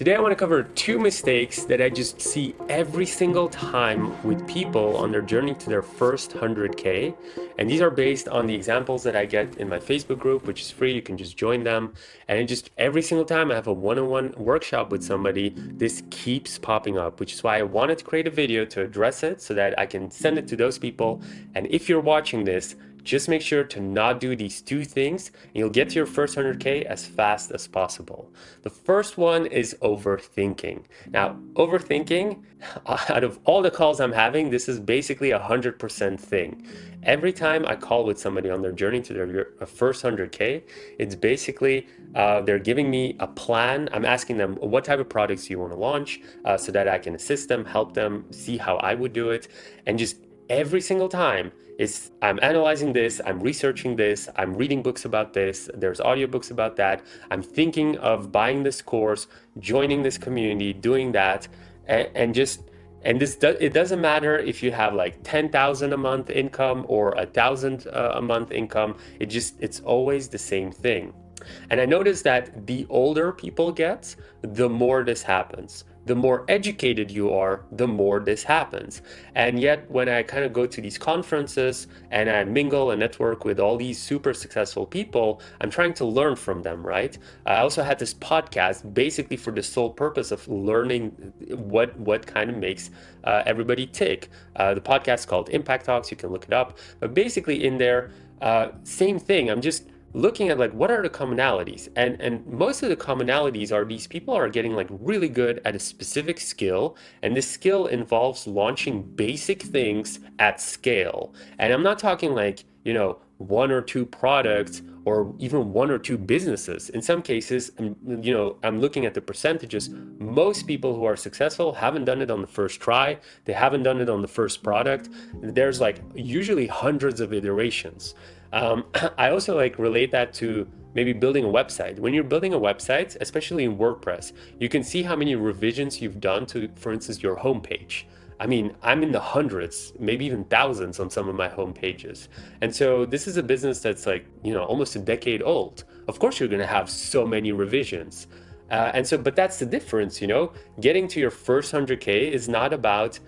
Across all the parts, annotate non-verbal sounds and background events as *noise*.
Today I want to cover two mistakes that I just see every single time with people on their journey to their first 100k and these are based on the examples that I get in my Facebook group which is free you can just join them. And just every single time I have a one-on-one -on -one workshop with somebody this keeps popping up which is why I wanted to create a video to address it so that I can send it to those people. And if you're watching this just make sure to not do these two things and you'll get to your first 100K as fast as possible. The first one is overthinking. Now, overthinking, *laughs* out of all the calls I'm having, this is basically a 100% thing. Every time I call with somebody on their journey to their first 100K, it's basically uh, they're giving me a plan. I'm asking them what type of products you want to launch uh, so that I can assist them, help them see how I would do it, and just every single time is I'm analyzing this, I'm researching this, I'm reading books about this, there's audiobooks about that, I'm thinking of buying this course, joining this community, doing that, and, and just and this do, it doesn't matter if you have like 10,000 a month income or a thousand uh, a month income it just it's always the same thing. And i noticed that the older people get the more this happens the more educated you are, the more this happens. And yet when I kind of go to these conferences and I mingle and network with all these super successful people, I'm trying to learn from them, right? I also had this podcast basically for the sole purpose of learning what, what kind of makes uh, everybody tick. Uh, the podcast called Impact Talks, you can look it up. But basically in there, uh, same thing. I'm just looking at like what are the commonalities? And and most of the commonalities are these people are getting like really good at a specific skill and this skill involves launching basic things at scale. And i'm not talking like you know one or two products or even one or two businesses. In some cases you know i'm looking at the percentages. Most people who are successful haven't done it on the first try. They haven't done it on the first product. There's like usually hundreds of iterations um, *clears throat* I also like relate that to maybe building a website. When you're building a website, especially in WordPress, you can see how many revisions you've done to, for instance, your homepage. I mean, I'm in the hundreds, maybe even thousands on some of my home pages. And so this is a business that's like, you know, almost a decade old. Of course, you're going to have so many revisions. Uh, and so, but that's the difference, you know, getting to your first 100K is not about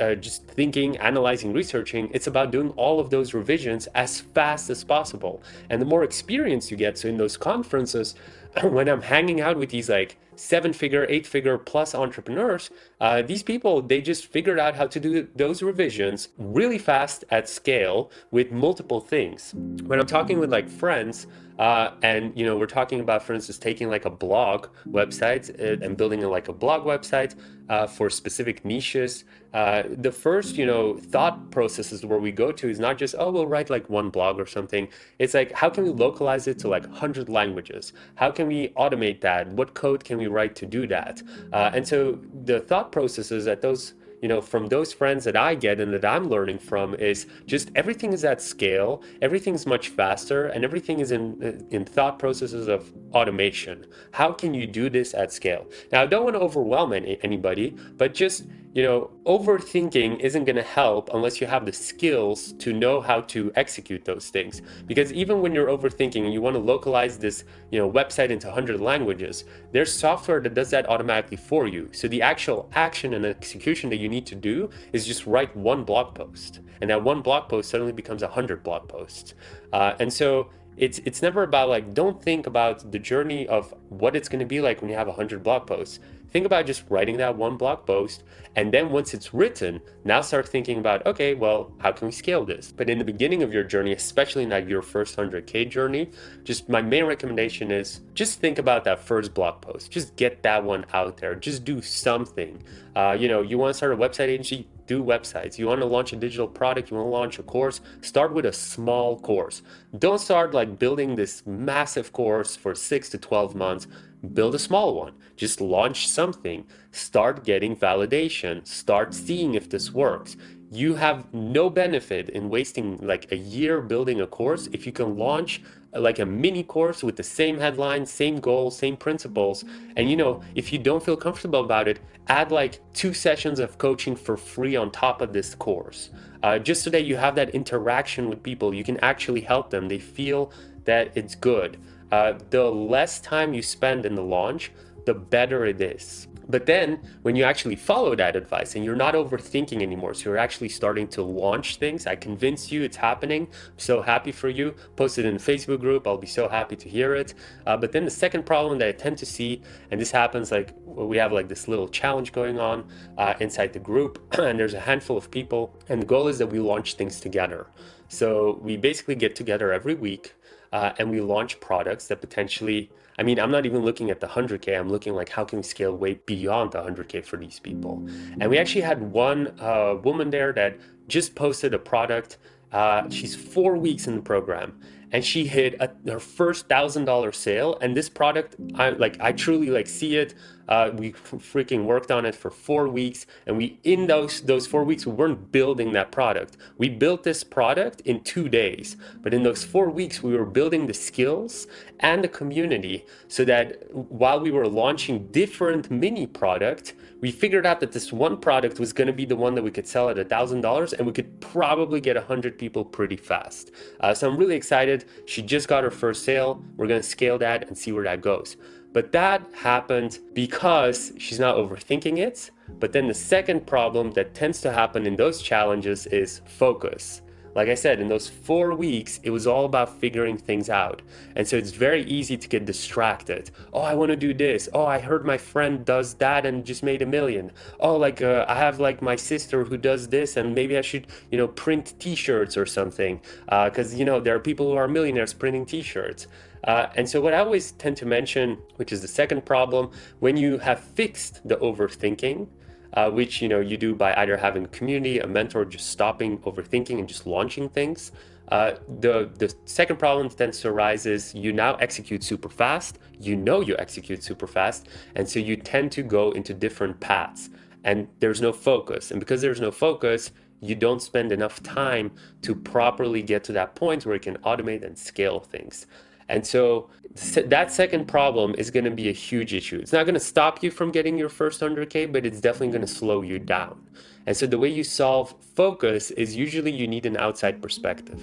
uh, just thinking, analyzing, researching. It's about doing all of those revisions as fast as possible. And the more experience you get, so in those conferences, *laughs* when I'm hanging out with these like seven figure, eight figure plus entrepreneurs, uh, these people, they just figured out how to do those revisions really fast at scale with multiple things. When I'm talking with like friends, uh, and you know we're talking about for instance taking like a blog website uh, and building like a blog website uh, for specific niches uh, the first you know thought processes where we go to is not just oh we'll write like one blog or something. It's like how can we localize it to like 100 languages? How can we automate that? What code can we write to do that uh, and so the thought processes that those you know, from those friends that I get and that I'm learning from is just everything is at scale, everything's much faster, and everything is in, in thought processes of automation. How can you do this at scale? Now, I don't want to overwhelm any, anybody, but just you know, overthinking isn't going to help unless you have the skills to know how to execute those things. Because even when you're overthinking you want to localize this, you know, website into 100 languages, there's software that does that automatically for you. So the actual action and execution that you need to do is just write one blog post. And that one blog post suddenly becomes 100 blog posts. Uh, and so it's it's never about like don't think about the journey of what it's going to be like when you have 100 blog posts. Think about just writing that one blog post and then once it's written now start thinking about okay well how can we scale this? But in the beginning of your journey especially in like your first 100k journey just my main recommendation is just think about that first blog post. Just get that one out there. Just do something. Uh, you know you want to start a website agency do websites. You want to launch a digital product, you want to launch a course, start with a small course. Don't start like building this massive course for six to 12 months. Build a small one. Just launch something. Start getting validation. Start seeing if this works you have no benefit in wasting like a year building a course if you can launch like a mini course with the same headline, same goals, same principles. And you know, if you don't feel comfortable about it, add like two sessions of coaching for free on top of this course. Uh, just so that you have that interaction with people, you can actually help them. They feel that it's good. Uh, the less time you spend in the launch, the better it is. But then when you actually follow that advice and you're not overthinking anymore, so you're actually starting to launch things, I convince you it's happening. I'm so happy for you. Post it in the Facebook group. I'll be so happy to hear it. Uh, but then the second problem that I tend to see, and this happens like we have like this little challenge going on uh, inside the group, *clears throat* and there's a handful of people, and the goal is that we launch things together. So we basically get together every week uh, and we launch products that potentially I mean, I'm not even looking at the 100K. I'm looking like how can we scale way beyond the 100K for these people? And we actually had one uh, woman there that just posted a product. Uh, she's four weeks in the program and she hit a, her first thousand dollar sale. And this product i like i truly like see it. Uh, we freaking worked on it for four weeks. And we in those those four weeks we weren't building that product. We built this product in two days. But in those four weeks we were building the skills and the community so that while we were launching different mini product we figured out that this one product was going to be the one that we could sell at a thousand dollars and we could probably get a hundred people pretty fast. Uh, so i'm really excited she just got her first sale we're going to scale that and see where that goes but that happened because she's not overthinking it. But then the second problem that tends to happen in those challenges is focus. Like I said, in those four weeks, it was all about figuring things out. And so it's very easy to get distracted. Oh, I want to do this. Oh, I heard my friend does that and just made a million. Oh, like uh, I have like my sister who does this and maybe I should, you know, print t-shirts or something. Because, uh, you know, there are people who are millionaires printing t-shirts. Uh, and so what I always tend to mention, which is the second problem, when you have fixed the overthinking, uh, which you know you do by either having a community, a mentor, just stopping overthinking and just launching things. Uh, the the second problem tends to arise is you now execute super fast. You know you execute super fast, and so you tend to go into different paths, and there's no focus. And because there's no focus, you don't spend enough time to properly get to that point where you can automate and scale things. And so that second problem is going to be a huge issue. It's not going to stop you from getting your first 100K, but it's definitely going to slow you down. And so the way you solve focus is usually you need an outside perspective.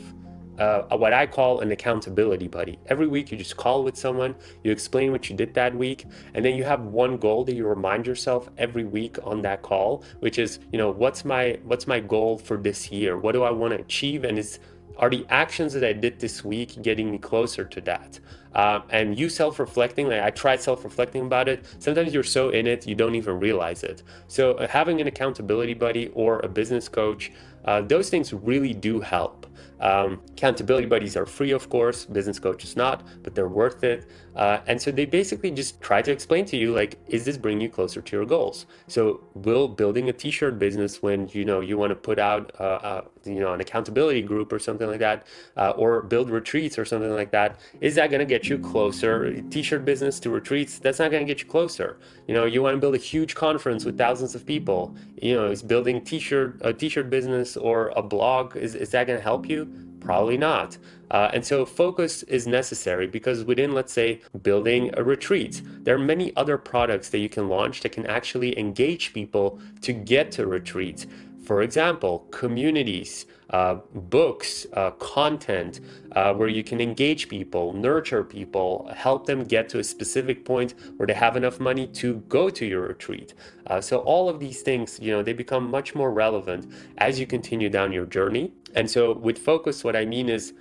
Uh, what I call an accountability buddy. Every week you just call with someone, you explain what you did that week, and then you have one goal that you remind yourself every week on that call, which is, you know, what's my what's my goal for this year? What do I want to achieve? And is are the actions that I did this week getting me closer to that? Um, and you self-reflecting, like I tried self-reflecting about it. Sometimes you're so in it, you don't even realize it. So uh, having an accountability buddy or a business coach, uh, those things really do help. Um, accountability buddies are free, of course, business coaches not, but they're worth it. Uh, and so they basically just try to explain to you, like, is this bringing you closer to your goals? So will building a t-shirt business when, you know, you want to put out, uh, uh, you know, an accountability group or something like that, uh, or build retreats or something like that, is that going to get you closer? T-shirt business to retreats, that's not going to get you closer. You know, you want to build a huge conference with thousands of people, you know, is building t-shirt, a t-shirt business or a blog, is, is that going to help you? Probably not. Uh, and so focus is necessary because within, let's say, building a retreat, there are many other products that you can launch that can actually engage people to get to retreats. For example, communities, uh, books, uh, content, uh, where you can engage people, nurture people, help them get to a specific point where they have enough money to go to your retreat. Uh, so all of these things, you know, they become much more relevant as you continue down your journey. And so with focus, what I mean is,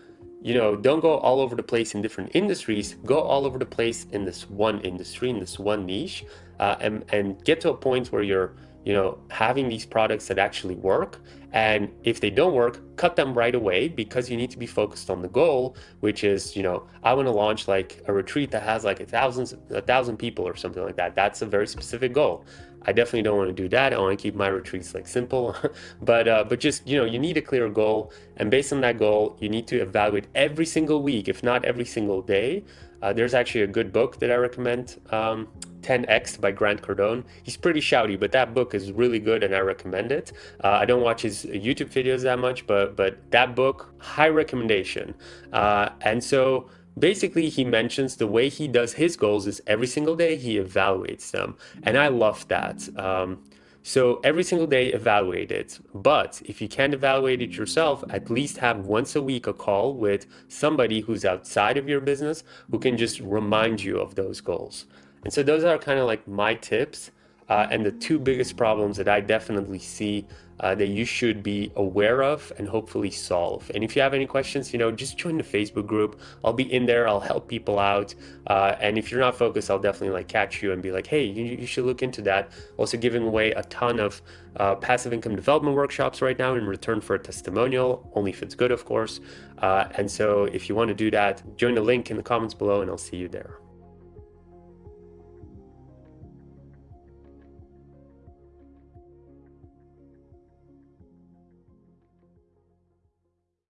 you know, don't go all over the place in different industries, go all over the place in this one industry, in this one niche, uh, and, and get to a point where you're you know, having these products that actually work. And if they don't work, cut them right away because you need to be focused on the goal, which is, you know, I want to launch like a retreat that has like a thousand, a thousand people or something like that. That's a very specific goal. I definitely don't want to do that. I want to keep my retreats like simple, *laughs* but uh, but just you know you need a clear goal, and based on that goal, you need to evaluate every single week, if not every single day. Uh, there's actually a good book that I recommend. Um, 10X by Grant Cardone. He's pretty shouty, but that book is really good and I recommend it. Uh, I don't watch his YouTube videos that much, but but that book, high recommendation. Uh, and so basically he mentions the way he does his goals is every single day he evaluates them. And I love that. Um, so every single day evaluate it. But if you can't evaluate it yourself, at least have once a week a call with somebody who's outside of your business who can just remind you of those goals. And so those are kind of like my tips uh, and the two biggest problems that I definitely see uh, that you should be aware of and hopefully solve. And if you have any questions, you know, just join the Facebook group. I'll be in there. I'll help people out. Uh, and if you're not focused, I'll definitely like catch you and be like, hey, you, you should look into that. Also giving away a ton of uh, passive income development workshops right now in return for a testimonial, only if it's good, of course. Uh, and so if you want to do that, join the link in the comments below and I'll see you there.